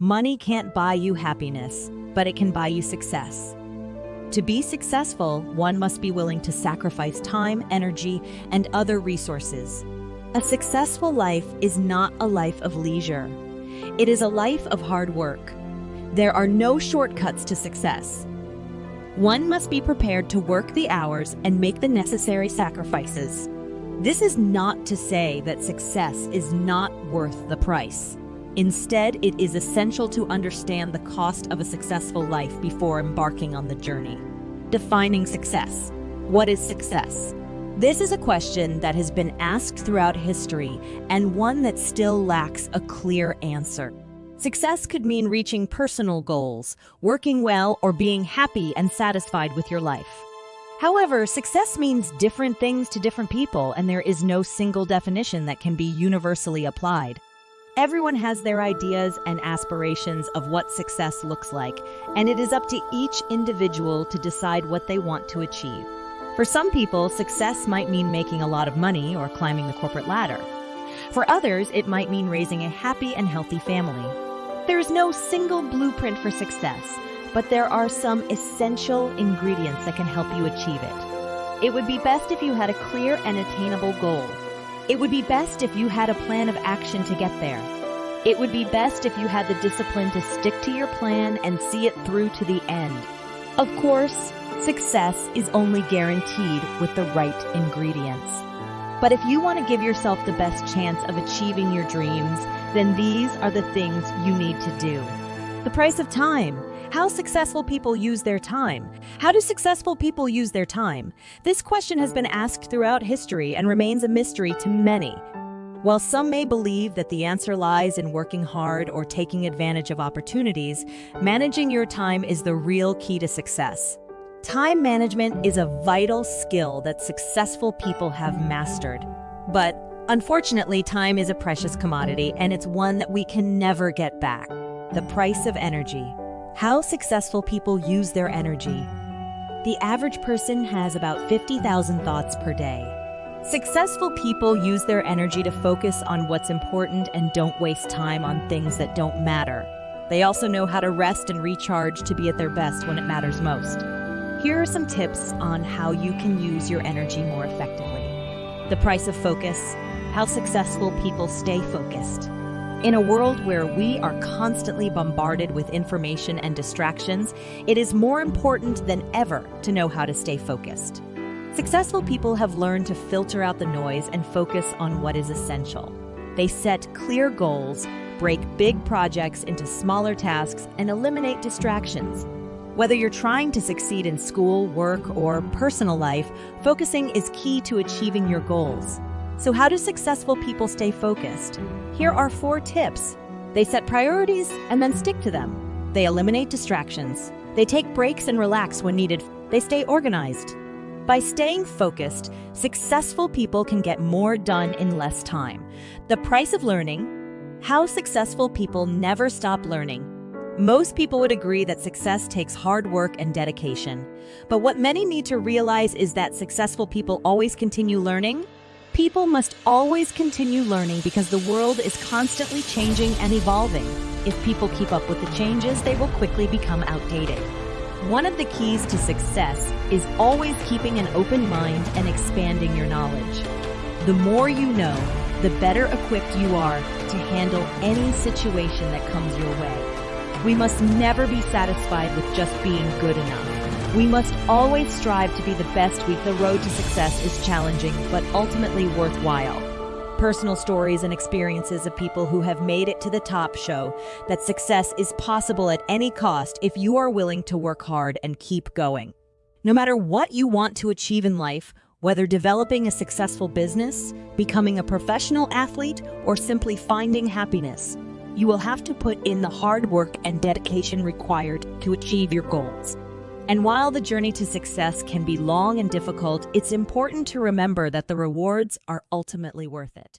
Money can't buy you happiness, but it can buy you success. To be successful, one must be willing to sacrifice time, energy, and other resources. A successful life is not a life of leisure. It is a life of hard work. There are no shortcuts to success. One must be prepared to work the hours and make the necessary sacrifices. This is not to say that success is not worth the price. Instead, it is essential to understand the cost of a successful life before embarking on the journey. Defining success. What is success? This is a question that has been asked throughout history and one that still lacks a clear answer. Success could mean reaching personal goals, working well, or being happy and satisfied with your life. However, success means different things to different people, and there is no single definition that can be universally applied. Everyone has their ideas and aspirations of what success looks like, and it is up to each individual to decide what they want to achieve. For some people, success might mean making a lot of money or climbing the corporate ladder. For others, it might mean raising a happy and healthy family. There is no single blueprint for success, but there are some essential ingredients that can help you achieve it. It would be best if you had a clear and attainable goal it would be best if you had a plan of action to get there. It would be best if you had the discipline to stick to your plan and see it through to the end. Of course, success is only guaranteed with the right ingredients. But if you want to give yourself the best chance of achieving your dreams, then these are the things you need to do. The price of time. How successful people use their time. How do successful people use their time? This question has been asked throughout history and remains a mystery to many. While some may believe that the answer lies in working hard or taking advantage of opportunities, managing your time is the real key to success. Time management is a vital skill that successful people have mastered. But unfortunately, time is a precious commodity and it's one that we can never get back. The price of energy. How successful people use their energy. The average person has about 50,000 thoughts per day. Successful people use their energy to focus on what's important and don't waste time on things that don't matter. They also know how to rest and recharge to be at their best when it matters most. Here are some tips on how you can use your energy more effectively. The price of focus, how successful people stay focused. In a world where we are constantly bombarded with information and distractions, it is more important than ever to know how to stay focused. Successful people have learned to filter out the noise and focus on what is essential. They set clear goals, break big projects into smaller tasks, and eliminate distractions. Whether you're trying to succeed in school, work, or personal life, focusing is key to achieving your goals. So how do successful people stay focused? Here are four tips. They set priorities and then stick to them. They eliminate distractions. They take breaks and relax when needed. They stay organized. By staying focused, successful people can get more done in less time. The price of learning, how successful people never stop learning. Most people would agree that success takes hard work and dedication. But what many need to realize is that successful people always continue learning People must always continue learning because the world is constantly changing and evolving. If people keep up with the changes, they will quickly become outdated. One of the keys to success is always keeping an open mind and expanding your knowledge. The more you know, the better equipped you are to handle any situation that comes your way. We must never be satisfied with just being good enough. We must always strive to be the best we. The road to success is challenging, but ultimately worthwhile. Personal stories and experiences of people who have made it to the top show that success is possible at any cost if you are willing to work hard and keep going. No matter what you want to achieve in life, whether developing a successful business, becoming a professional athlete, or simply finding happiness, you will have to put in the hard work and dedication required to achieve your goals. And while the journey to success can be long and difficult, it's important to remember that the rewards are ultimately worth it.